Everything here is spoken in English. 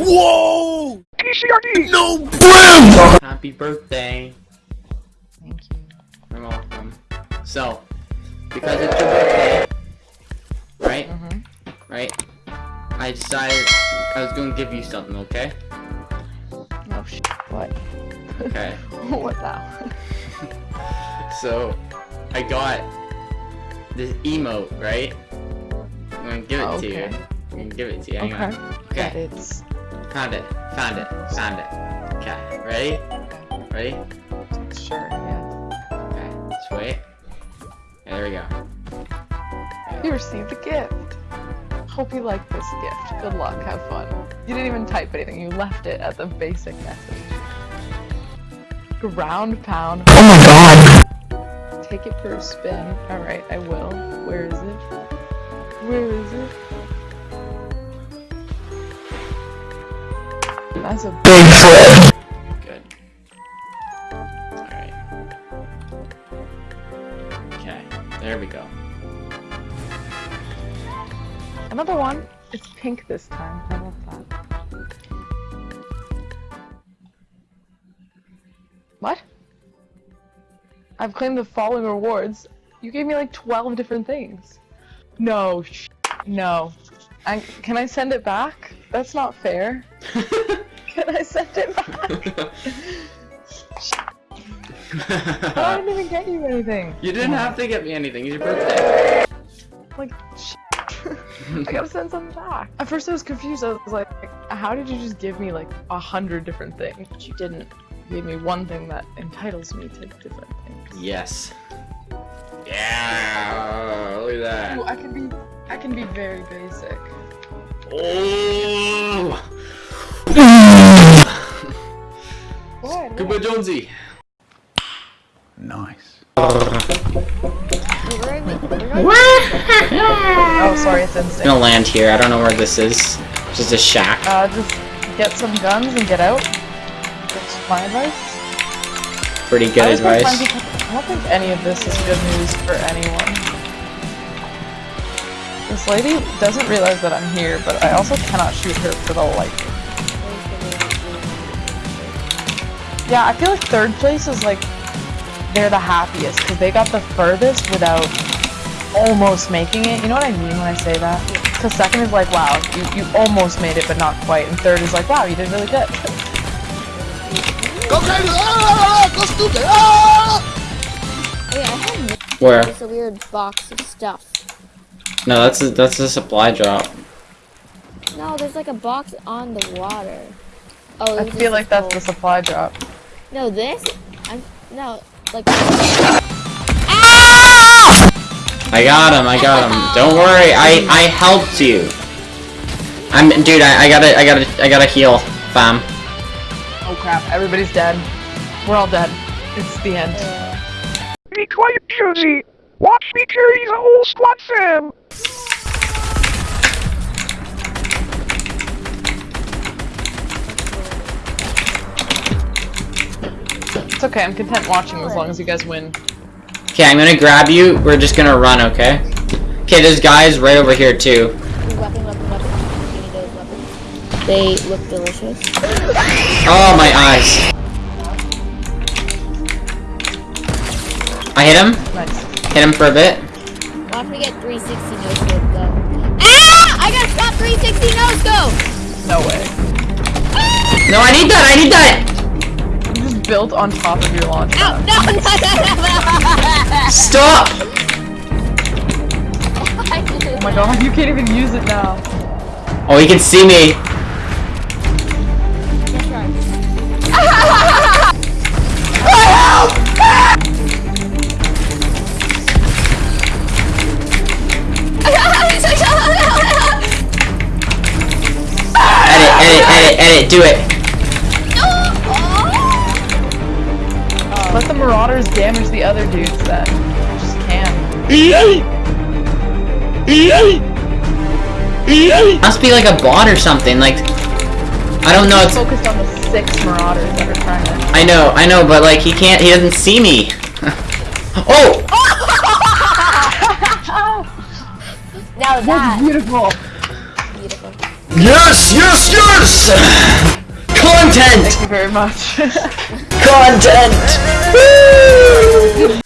Whoa! PCRD! No brim! Happy birthday. Thank you. You're welcome. So, because it's your birthday, right? Mhm. Right? I decided I was gonna give you something, okay? Oh sh. What? Okay. what now? So, I got this emote, right? I'm gonna give it to you. I'm gonna give it to you. Hang Okay. on. That Okay. it's Found it. Found it. Found it. Okay. Ready? Ready? sure. Yeah. Okay. Just wait. Yeah, there we go. You received a gift. Hope you like this gift. Good luck. Have fun. You didn't even type anything. You left it as a basic message. Ground pound. Oh my god! Take it for a spin. All right, I will. Where is it? Where is it? That's a Big Fred! Good. Alright. Okay. There we go. another one. It's pink this time. How about that? What? I've claimed the following rewards. You gave me like 12 different things. No, sh no. I, can I send it back? That's not fair. Can I sent it back? I didn't even get you anything. you didn't have to get me anything. It's your birthday. Like, I gotta send something back. At first I was confused. I was like, how did you just give me like a hundred different things? But you didn't. You gave me one thing that entitles me to different things. Yes. Yeah. Look at Ooh, that. I can be, I can be very basic. Oh. Goodbye, Jonesy. Nice. Oh, sorry, it's I'm instinct. gonna land here. I don't know where this is. Just a shack. Uh, just get some guns and get out. That's my advice. Pretty good was gonna advice. I don't think any of this is good news for anyone. This lady doesn't realize that I'm here, but I also cannot shoot her for the life. Yeah, I feel like third place is like they're the happiest because they got the furthest without almost making it. You know what I mean when I say that? Because second is like, wow, you, you almost made it, but not quite. And third is like, wow, you did really good. Go crazy! Ah, ah, ah, ah! Go stupid! Ah! Wait, I have Where? just a weird box of stuff. No, that's a, that's a supply drop. No, there's like a box on the water. Oh, I feel like that's the supply drop. No, this? I'm no, like. Ah! I got him. I got him. Don't worry. I I helped you. I'm dude. I, I gotta I gotta I gotta heal, fam. Oh crap, everybody's dead. We're all dead. It's the end. Be quiet, Josie! Watch me carry the whole squad fam! It's okay, I'm content watching as long as you guys win. Okay, I'm gonna grab you. We're just gonna run. Okay. Okay, there's guys right over here too. Weapon, weapon, weapon. Give me those weapons. They look delicious. Oh my eyes. I hit him. Nice. Hit him for a bit. Watch me get 360 no scope go. Ah! I got stop 360 no scope! No way. No, I need that. I need that. You just built on top of your launch Ow! pad. No, no, no, no, no! Stop. Oh my god, you can't even use it now. Oh, he can see me. That's. Edit, edit, edit, edit. Do it. Let the marauders damage the other dudes then. You just can't. Must be like a bot or something. Like, I don't know. It's. Focused on the six marauders that are trying to. I know, I know, but like he can't. He doesn't see me. oh. Now That's that beautiful. beautiful. Yes, yes, yes! Content! Thank you very much. Content! Woo!